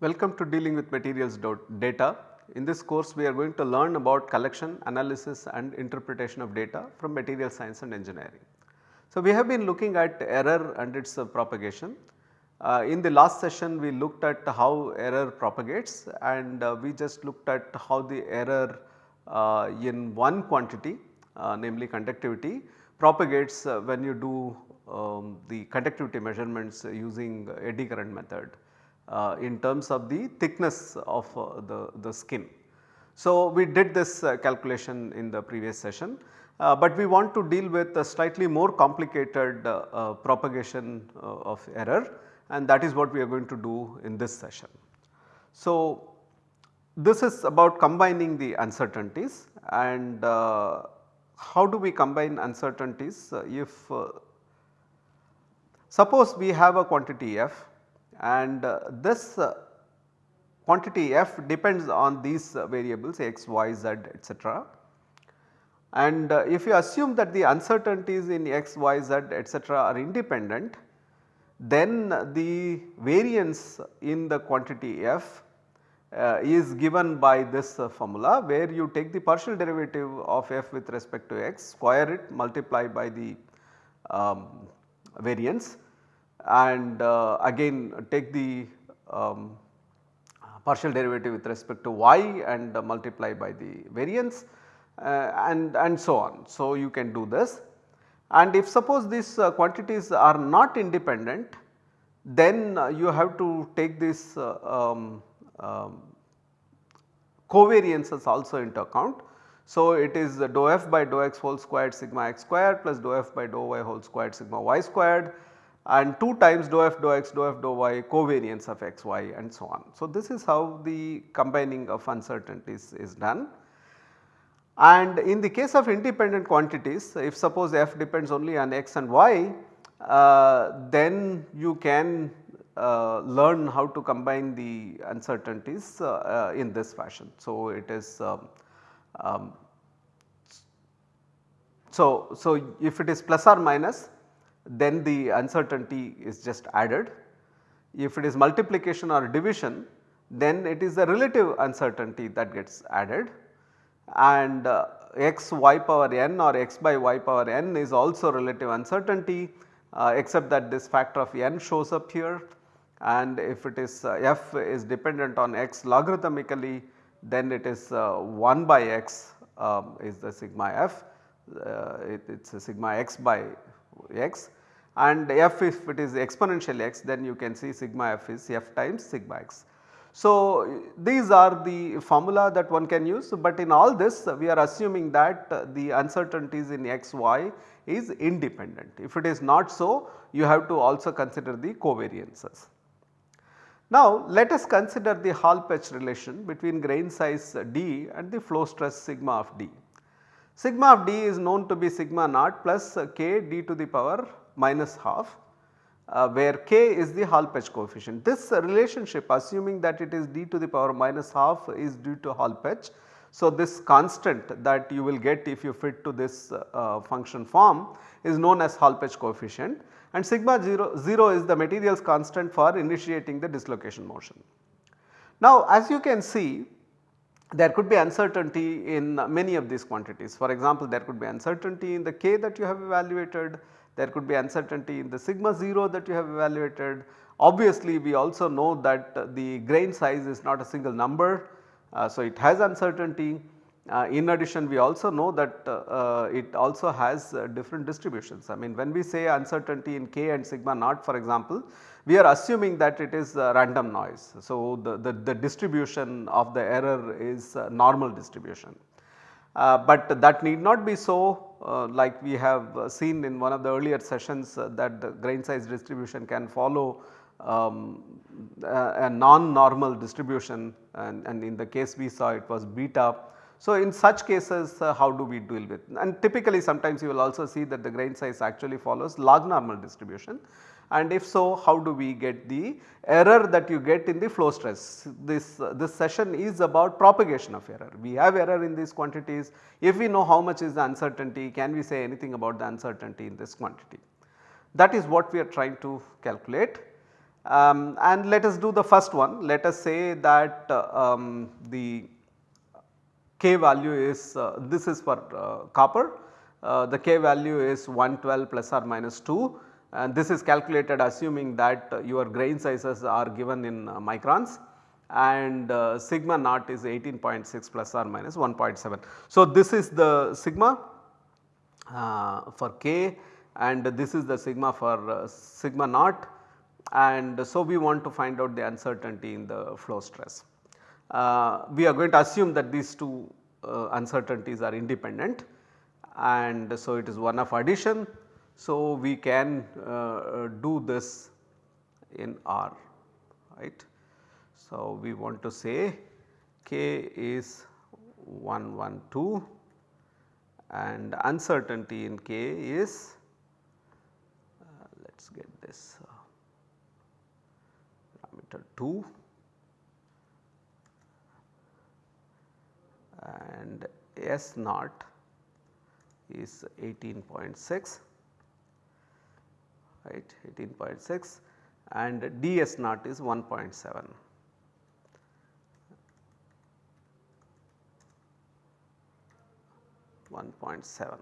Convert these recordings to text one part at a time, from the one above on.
Welcome to dealing with materials data. In this course we are going to learn about collection, analysis and interpretation of data from material science and engineering. So, we have been looking at error and its uh, propagation. Uh, in the last session we looked at how error propagates and uh, we just looked at how the error uh, in one quantity uh, namely conductivity propagates uh, when you do um, the conductivity measurements using eddy current method uh, in terms of the thickness of uh, the, the skin. So, we did this uh, calculation in the previous session, uh, but we want to deal with a slightly more complicated uh, uh, propagation of error and that is what we are going to do in this session. So, this is about combining the uncertainties and how do we combine uncertainties if suppose we have a quantity f and uh, this uh, quantity f depends on these uh, variables x, y, z etc. And if you assume that the uncertainties in x, y, z etc. are independent then the variance in the quantity f uh, is given by this uh, formula where you take the partial derivative of f with respect to x square it multiply by the um, variance and uh, again take the um, partial derivative with respect to y and uh, multiply by the variance uh, and, and so on. So, you can do this and if suppose these uh, quantities are not independent then uh, you have to take this uh, um, um, covariances also into account. So, it is dou f by dou x whole squared sigma x squared plus dou f by dou y whole squared sigma y squared and 2 times dou f dou x dou f dou y covariance of x y and so on. So, this is how the combining of uncertainties is done. And in the case of independent quantities if suppose f depends only on x and y uh, then you can uh, learn how to combine the uncertainties uh, uh in this fashion. So, it is um, um, so, so if it is plus or minus then the uncertainty is just added. If it is multiplication or division then it is the relative uncertainty that gets added and uh, x y power n or x by y power n is also relative uncertainty uh, except that this factor of n shows up here and if it is uh, f is dependent on x logarithmically then it is uh, 1 by x um, is the sigma f uh, it is sigma x by x and f if it is exponential x then you can see sigma f is f times sigma x. So, these are the formula that one can use, but in all this we are assuming that the uncertainties in x y is independent. If it is not so you have to also consider the covariances. Now, let us consider the Hall-Petch relation between grain size d and the flow stress sigma of d. Sigma of d is known to be sigma naught plus k d to the power minus half uh, where k is the Hall-Petch coefficient. This relationship assuming that it is d to the power minus half is due to Hall-Petch. So, this constant that you will get if you fit to this uh function form is known as Hall-Petch coefficient and sigma 0, 0 is the materials constant for initiating the dislocation motion. Now, as you can see there could be uncertainty in many of these quantities. For example, there could be uncertainty in the k that you have evaluated, there could be uncertainty in the sigma 0 that you have evaluated. Obviously, we also know that the grain size is not a single number, uh, so it has uncertainty. Uh, in addition we also know that uh, uh it also has uh, different distributions. I mean when we say uncertainty in k and sigma naught for example, we are assuming that it is random noise. So, the, the, the, distribution of the error is normal distribution. Uh, but that need not be so uh, like we have uh, seen in one of the earlier sessions uh, that the grain size distribution can follow um, a, a non-normal distribution and, and, in the case we saw it was beta. So, in such cases uh, how do we deal with and typically sometimes you will also see that the grain size actually follows log normal distribution and if so how do we get the error that you get in the flow stress. This, this session is about propagation of error. We have error in these quantities. If we know how much is the uncertainty, can we say anything about the uncertainty in this quantity? That is what we are trying to calculate Um, and let us do the first one. Let us say that uh, um, the K value is uh, this is for uh, copper. Uh, the K value is 112 plus or minus 2 and this is calculated assuming that uh, your grain sizes are given in uh, microns and sigma naught is 18.6 plus or minus 1.7. So, this is the sigma for K and this is the sigma for sigma naught and so we want to find out the uncertainty in the flow stress. Uh, we are going to assume that these two uh, uncertainties are independent and so it is one of addition. So, we can uh, do this in R right. So, we want to say k is 112 and uncertainty in k is uh, let us get this uh, parameter 2 and S naught is 18.6 right 18.6 and ds naught is 1.7. One point seven.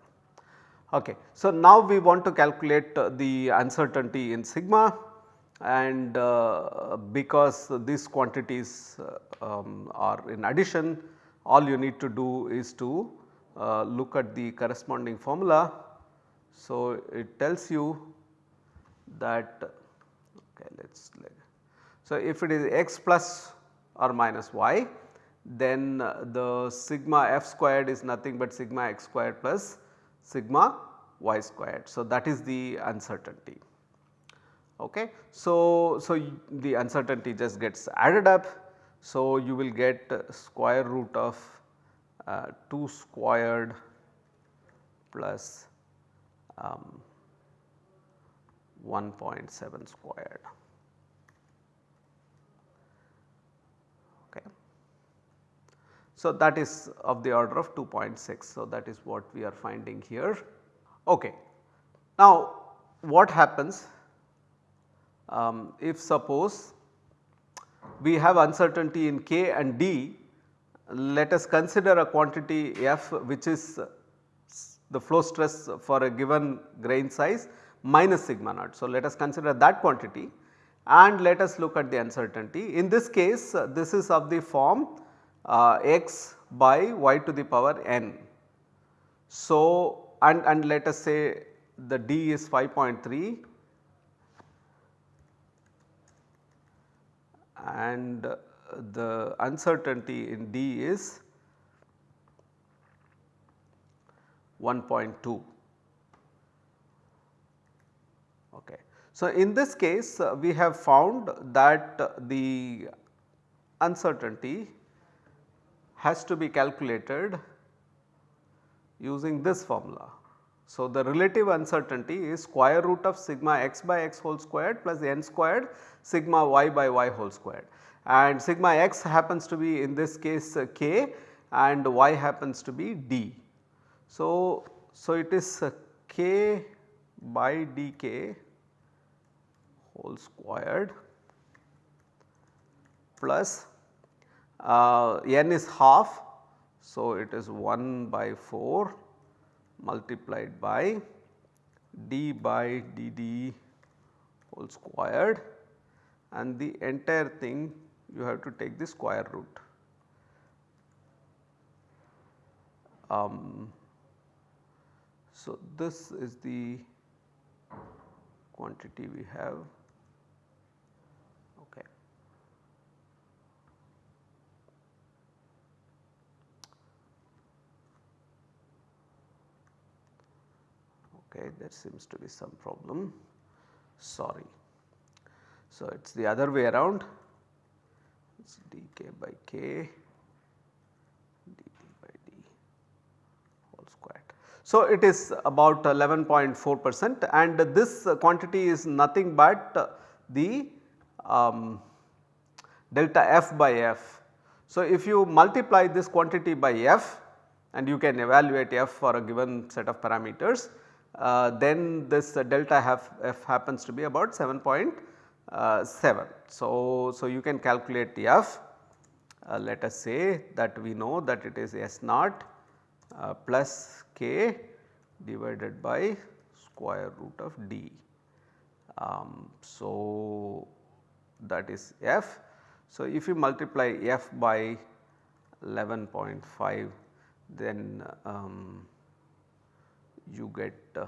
Okay. So, now we want to calculate uh, the uncertainty in sigma and uh, because these quantities uh, um, are in addition all you need to do is to uh, look at the corresponding formula. So, it tells you that okay let us so if it is x plus or minus y then the sigma f squared is nothing but sigma x squared plus sigma y squared. So, that is the uncertainty. Okay. So, so the uncertainty just gets added up so, you will get square root of uh, 2 squared plus um, 1.7 squared. Okay. So, that is of the order of 2.6. So, that is what we are finding here. Okay. Now, what happens um, if suppose we have uncertainty in K and D, let us consider a quantity F which is the flow stress for a given grain size minus sigma naught. So, let us consider that quantity and let us look at the uncertainty. In this case this is of the form uh, x by y to the power n. So, and, and let us say the D is 5.3 and the uncertainty in D is 1.2. Okay. So, in this case uh, we have found that uh, the uncertainty has to be calculated using this formula. So, the relative uncertainty is square root of sigma x by x whole squared plus n squared sigma y by y whole squared and sigma x happens to be in this case uh, k and y happens to be d. So, so it is uh, k by dk whole squared plus uh, n is half. So, it is 1 by 4 multiplied by d by dd whole squared and the entire thing you have to take the square root. Um, so, this is the quantity we have. Okay. Okay, there seems to be some problem, sorry. So, it is the other way around it is dk by k dt by d whole squared. So, it is about 11.4 percent and this quantity is nothing but the um, delta f by f. So, if you multiply this quantity by f and you can evaluate f for a given set of parameters uh, then this delta f, f happens to be about 7.7. uh, 7. So, so you can calculate f uh, let us say that we know that it is S naught uh, plus k divided by square root of d. Um, so, that is f. So, if you multiply f by 11.5 then um, you get uh,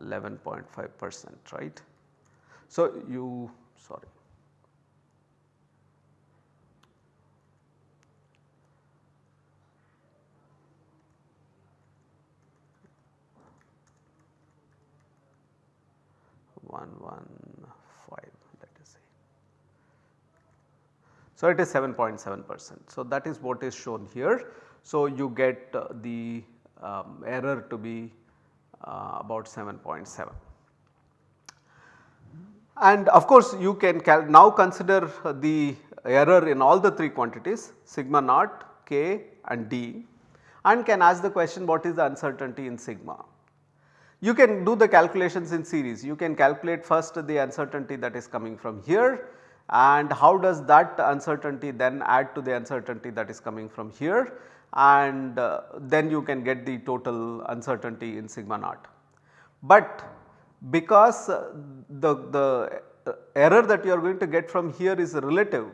11.5 percent right. So, you sorry one one five let us say. So, it is 7.7 percent. So, that is what is shown here. So, you get uh, the um, error to be uh, about 7.7. And of course, you can now consider the error in all the 3 quantities sigma naught, k and d and can ask the question what is the uncertainty in sigma. You can do the calculations in series, you can calculate first the uncertainty that is coming from here and how does that uncertainty then add to the uncertainty that is coming from here and uh, then you can get the total uncertainty in sigma naught. But because uh, the, the uh, error that you are going to get from here is relative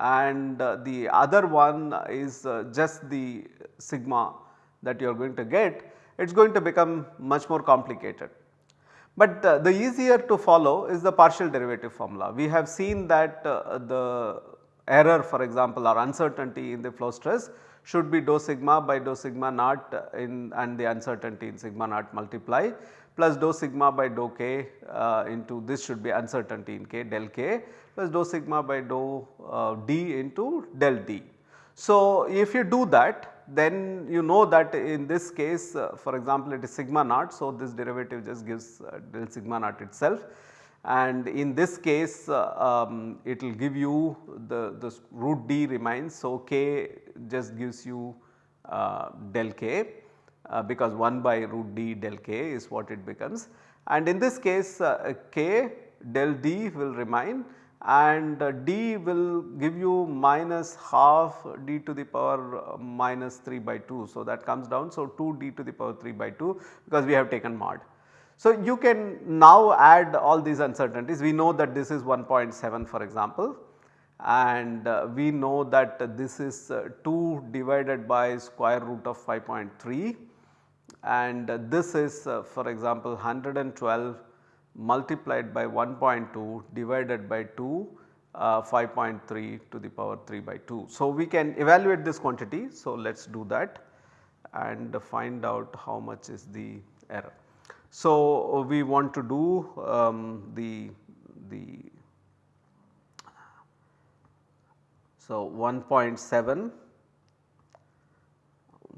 and uh, the other one is just the sigma that you are going to get, it is going to become much more complicated. But uh, the easier to follow is the partial derivative formula. We have seen that uh, the error for example or uncertainty in the flow stress should be dou sigma by dou sigma naught in and the uncertainty in sigma naught multiply plus dou sigma by dou k uh, into this should be uncertainty in k del k plus dou sigma by dou uh, d into del d. So, if you do that then you know that in this case uh, for example it is sigma naught. So, this derivative just gives uh, del sigma naught itself and in this case uh, um, it will give you the, the root d remains. So, k just gives you uh, del k uh, because 1 by root d del k is what it becomes and in this case k del d will remain and d will give you minus half d to the power uh, minus 3 by 2. So, that comes down. So, 2 d to the power 3 by 2 because we have taken mod. So, you can now add all these uncertainties we know that this is 1.7 for example and uh, we know that this is uh, 2 divided by square root of 5.3 and this is for example 112 multiplied by 1.2 divided by 2 uh, 5.3 to the power 3 by 2. So, we can evaluate this quantity. So, let us do that and find out how much is the error. So, we want to do um, the, the so 1.7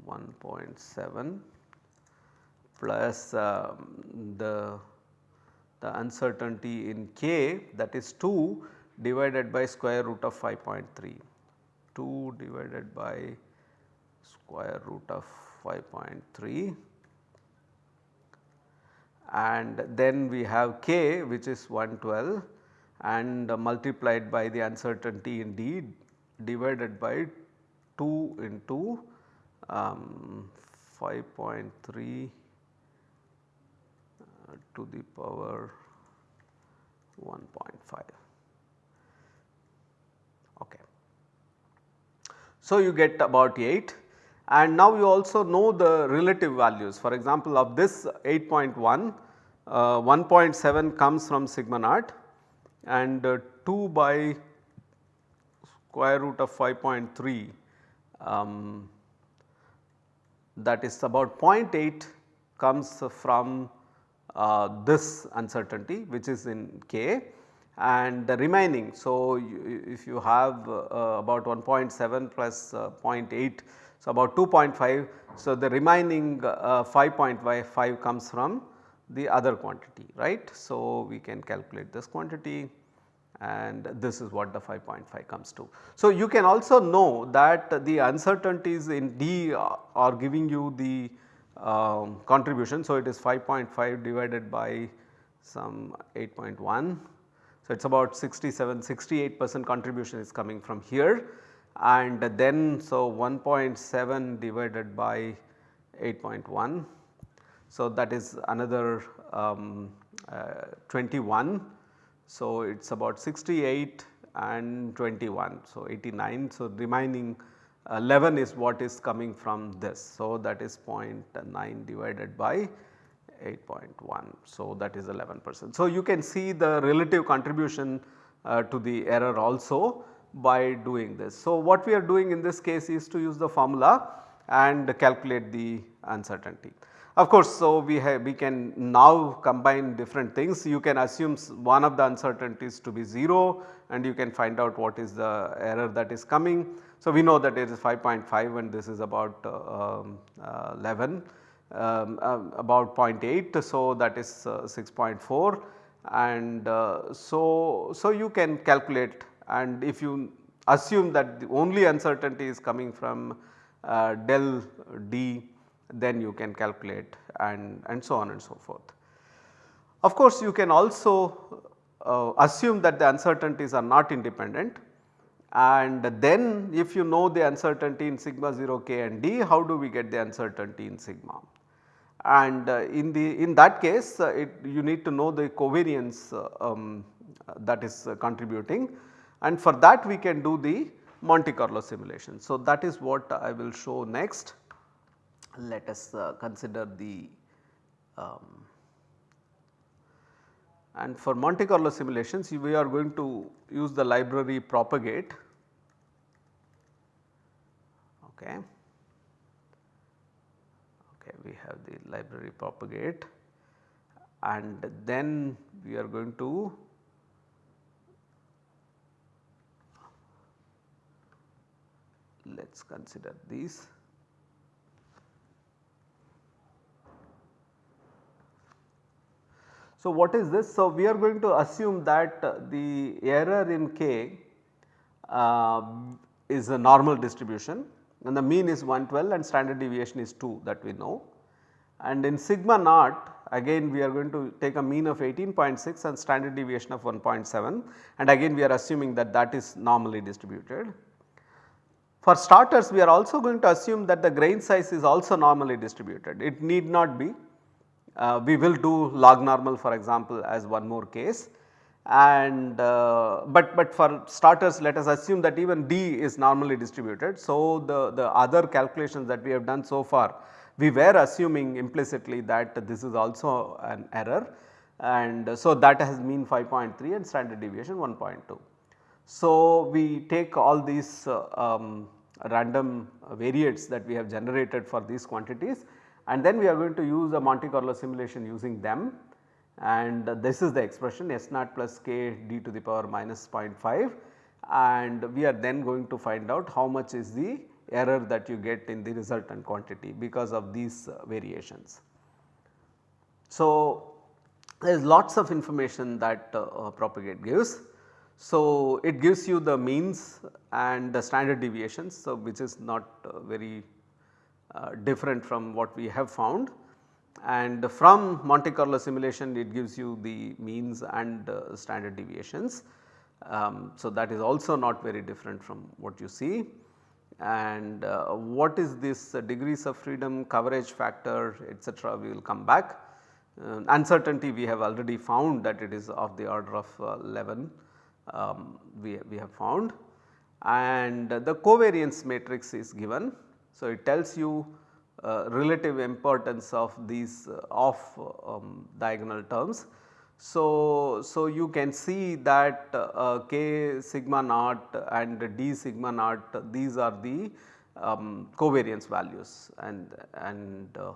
1.7 plus um, the, the uncertainty in k that is 2 divided by square root of 5.3 2 divided by square root of 5.3 and then we have k which is 112 and multiplied by the uncertainty in d divided by 2 into um, 5.3 to the power 1.5. Okay. So, you get about 8 and now you also know the relative values for example of this 8.1 uh, 1.7 comes from sigma naught and uh, 2 by square root of 5.3 um, that is about 0.8 comes from this uncertainty which is in k and the remaining. So, you, if you have uh, about 1.7 plus, uh, 0.8 so about 2.5. So, the remaining uh, 5.5 comes from the other quantity right. So, we can calculate this quantity and this is what the 5.5 comes to. So, you can also know that the uncertainties in D are giving you the um, contribution. So, it is 5.5 divided by some 8.1. So, it is about 67 68 percent contribution is coming from here and then so 1.7 divided by 8.1. So, that is another um, uh, 21. So, it is about 68 and 21. So, 89. So, remaining 11 is what is coming from this. So, that is 0.9 divided by 8.1. So, that is 11 percent. So, you can see the relative contribution uh, to the error also by doing this. So, what we are doing in this case is to use the formula and calculate the uncertainty. Of course, so we have we can now combine different things. You can assume one of the uncertainties to be 0 and you can find out what is the error that is coming. So, we know that it is 5.5 and this is about uh, um, uh, 11 um, uh, about 0.8 so that is uh, 6.4 and so, so you can calculate. And if you assume that the only uncertainty is coming from uh, del d then you can calculate and, and so on and so forth. Of course, you can also uh, assume that the uncertainties are not independent and then if you know the uncertainty in sigma 0 k and d how do we get the uncertainty in sigma and uh, in the in that case uh, it, you need to know the covariance uh, um, that is uh, contributing and for that we can do the Monte Carlo simulation. So, that is what I will show next. Let us uh, consider the um, and for Monte Carlo simulations we are going to use the library propagate. Okay. Okay, we have the library propagate and then we are going to let us consider these. So, what is this? So, we are going to assume that the error in k uh, is a normal distribution and the mean is 112 and standard deviation is 2 that we know. And in sigma naught again we are going to take a mean of 18.6 and standard deviation of 1.7 and again we are assuming that that is normally distributed. For starters we are also going to assume that the grain size is also normally distributed. It need not be uh, we will do log normal for example as one more case and uh, but but for starters let us assume that even D is normally distributed. So, the, the other calculations that we have done so far we were assuming implicitly that this is also an error and so that has mean 5.3 and standard deviation 1.2. So, we take all these uh, um, random variates that we have generated for these quantities and then we are going to use a Monte Carlo simulation using them and this is the expression S naught plus k d to the power minus 0.5 and we are then going to find out how much is the error that you get in the resultant quantity because of these uh, variations. So, there is lots of information that uh, uh, propagate gives. So, it gives you the means and the standard deviations so which is not uh, very uh, different from what we have found and from Monte Carlo simulation it gives you the means and uh, standard deviations. Um, so, that is also not very different from what you see and uh, what is this degrees of freedom coverage factor etc. we will come back. Uh, uncertainty we have already found that it is of the order of uh, 11 um, we, we have found and the covariance matrix is given so, it tells you relative importance of these uh, off um, diagonal terms. So, so you can see that uh, k sigma naught and d sigma naught these are the um, covariance values and, and uh,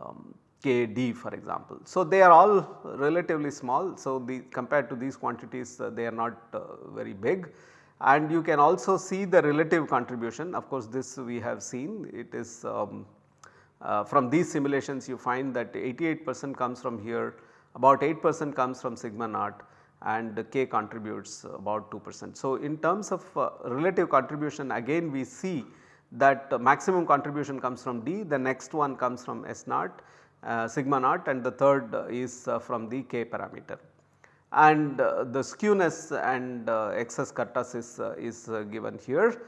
um, k d for example. So, they are all relatively small. So, the compared to these quantities uh, they are not uh, very big and you can also see the relative contribution of course this we have seen it is um, uh, from these simulations you find that 88 percent comes from here about 8 percent comes from sigma naught and k contributes about 2 percent. So, in terms of uh, relative contribution again we see that maximum contribution comes from D, the next one comes from S naught uh, sigma naught and the third is uh, from the K parameter. And uh, the skewness and uh, excess kurtosis is given here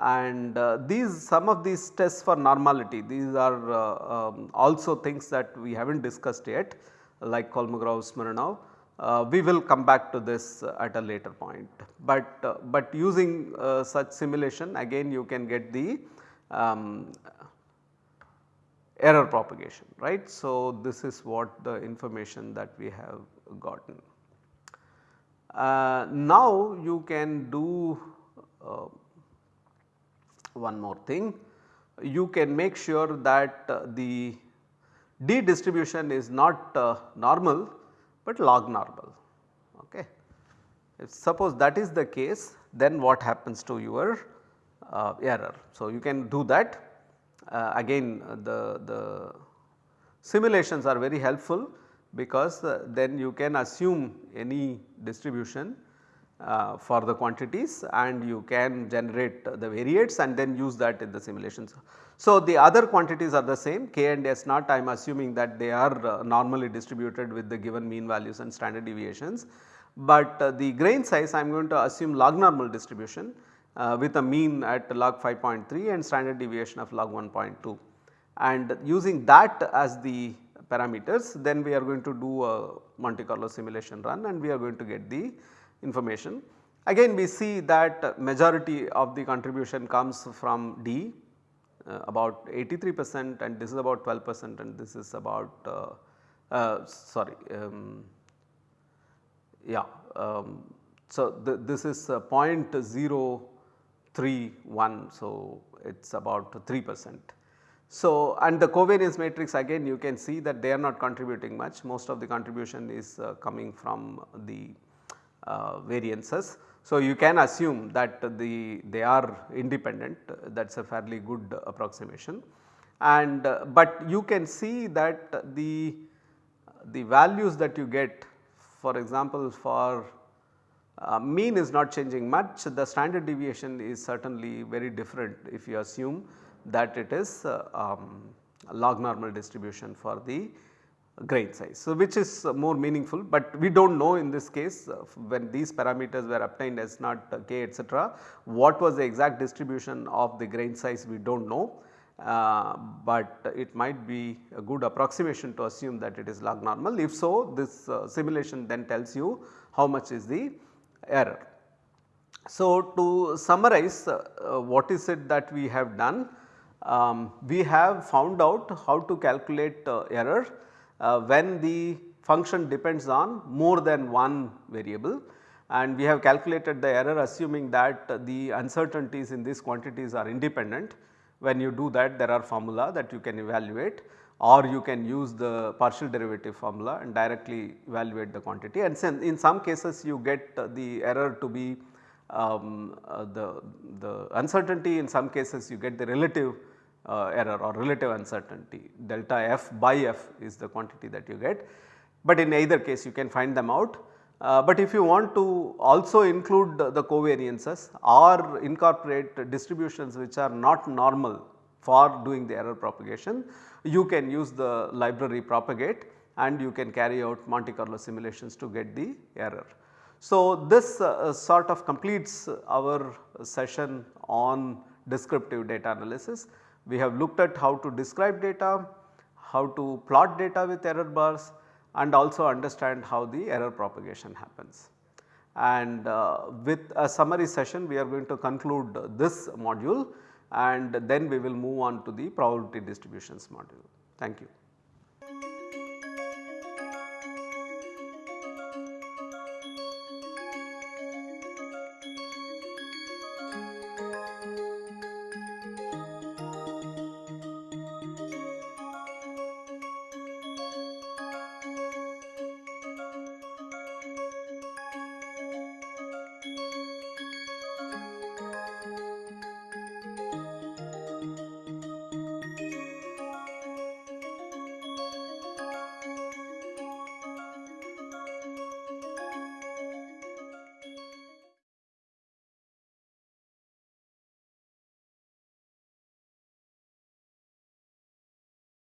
and uh, these some of these tests for normality these are uh, um, also things that we have not discussed yet like Kolmogorov Smirnov. Uh, we will come back to this at a later point, but, uh, but using uh, such simulation again you can get the um, error propagation right. So, this is what the information that we have gotten. Uh, now you can do one more thing, you can make sure that uh, the D distribution is not uh, normal, but log normal. Okay. If suppose that is the case then what happens to your uh, error. So, you can do that uh, again the, the simulations are very helpful because uh, then you can assume any distribution uh, for the quantities and you can generate the variates and then use that in the simulations. So, the other quantities are the same k and s naught I am assuming that they are uh, normally distributed with the given mean values and standard deviations. But uh, the grain size I am going to assume log normal distribution uh, with a mean at log 5.3 and standard deviation of log 1.2 and using that as the parameters then we are going to do a Monte Carlo simulation run and we are going to get the information. Again we see that majority of the contribution comes from D uh, about 83 percent and this is about 12 percent and this is about uh, uh, sorry um, yeah. Um, so, th this is 0.031 so it is about 3 percent. So, and the covariance matrix again you can see that they are not contributing much. Most of the contribution is uh, coming from the uh, variances. So, you can assume that the they are independent. That is a fairly good approximation. And uh, but you can see that the the values that you get for example for uh, mean is not changing much. The standard deviation is certainly very different if you assume that it is uh, um, log normal distribution for the grain size. So, which is more meaningful, but we do not know in this case uh, when these parameters were obtained as not uh, k etc. what was the exact distribution of the grain size we do not know, uh, but it might be a good approximation to assume that it is log normal. If so this uh, simulation then tells you how much is the error. So, to summarize uh, what is it that we have done, um, we have found out how to calculate error uh, when the function depends on more than one variable and we have calculated the error assuming that the uncertainties in these quantities are independent. When you do that there are formula that you can evaluate or you can use the partial derivative formula and directly evaluate the quantity and in some cases you get the error to be um, uh, the, the uncertainty in some cases you get the relative uh, error or relative uncertainty delta f by f is the quantity that you get. But in either case you can find them out. Uh, but if you want to also include the, the covariances or incorporate distributions which are not normal for doing the error propagation, you can use the library propagate and you can carry out Monte Carlo simulations to get the error. So, this uh, sort of completes our session on descriptive data analysis. We have looked at how to describe data, how to plot data with error bars and also understand how the error propagation happens. And uh, with a summary session we are going to conclude this module and then we will move on to the probability distributions module. Thank you.